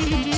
Mm-hmm.